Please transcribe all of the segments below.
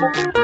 Thank you.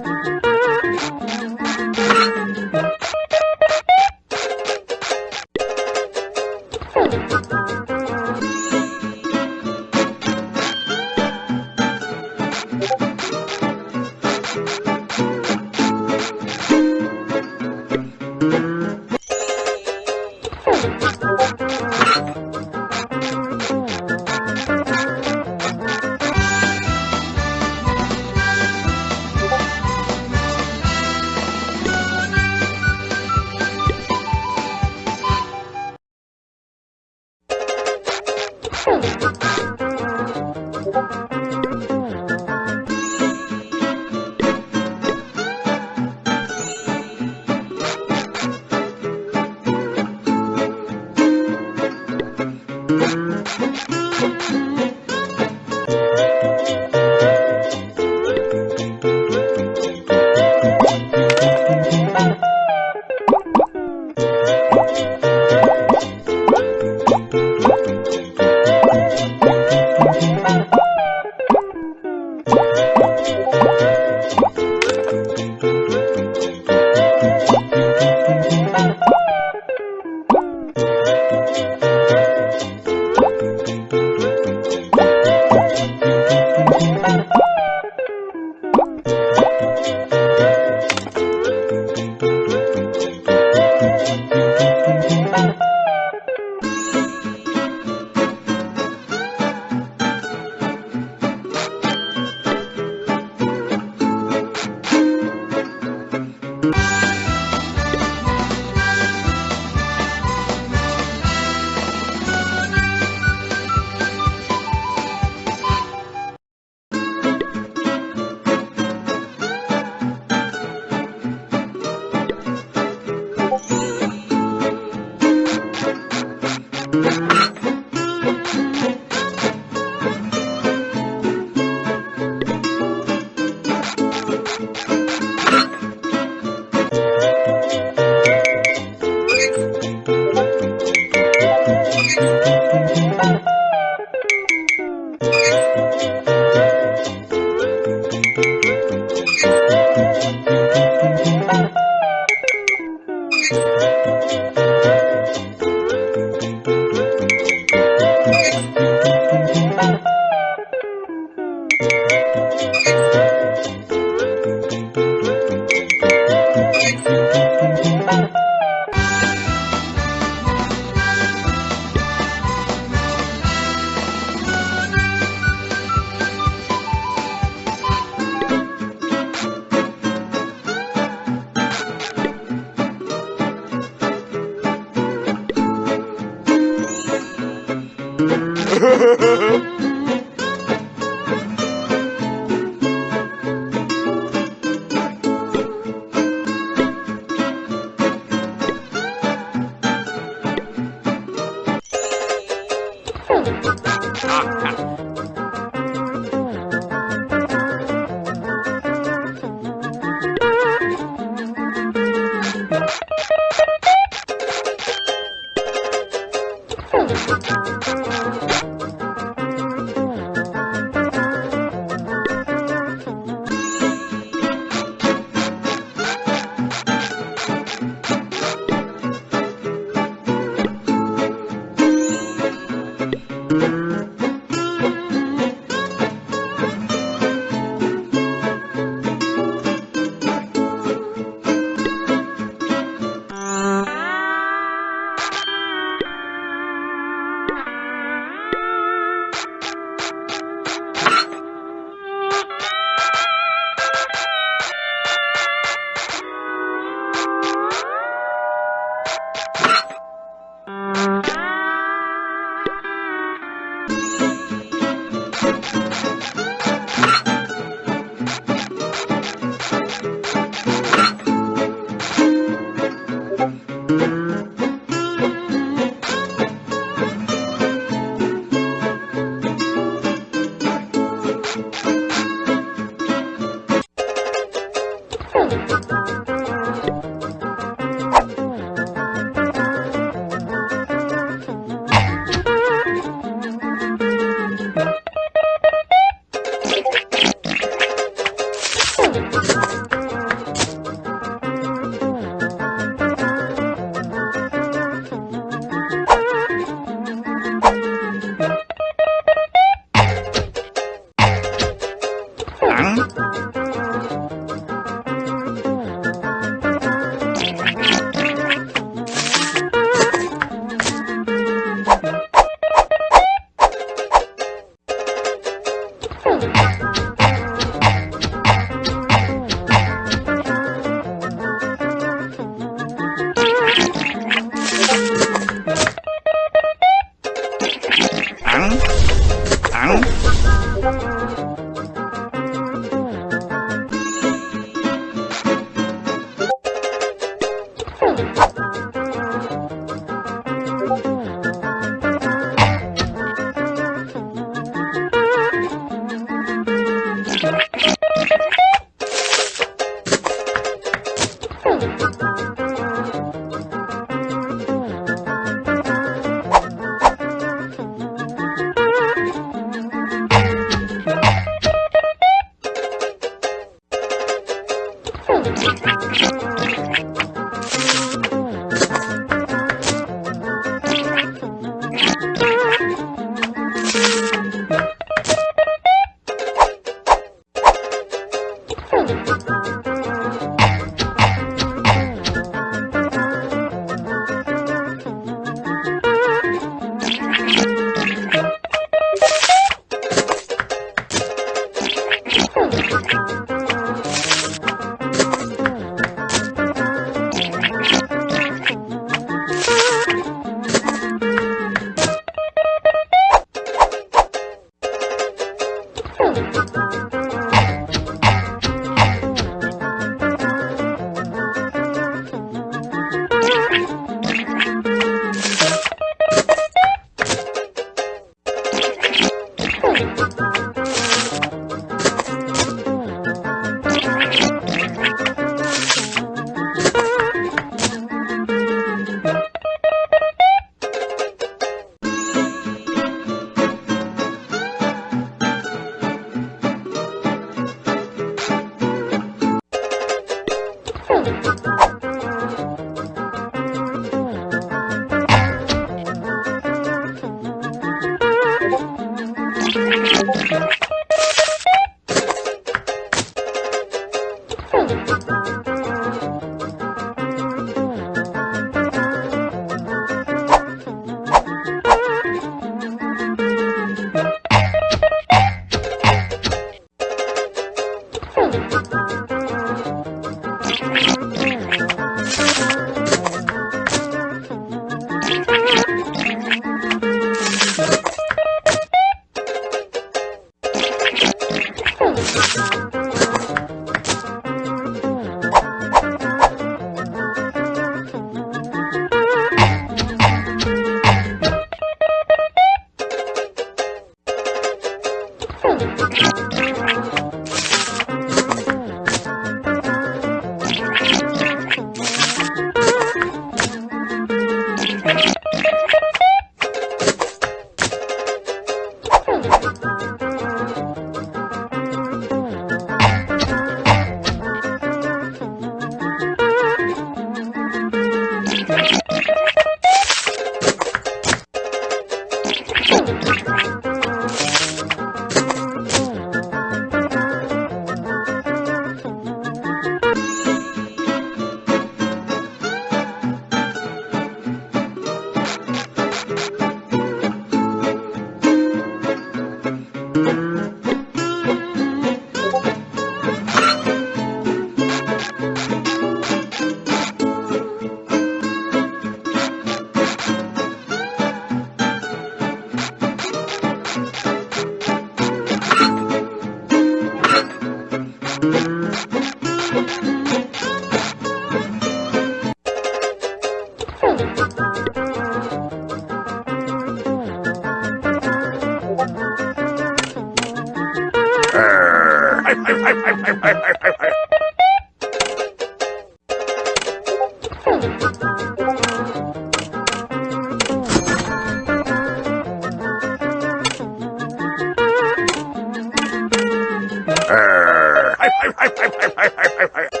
拍拍拍拍拍拍拍。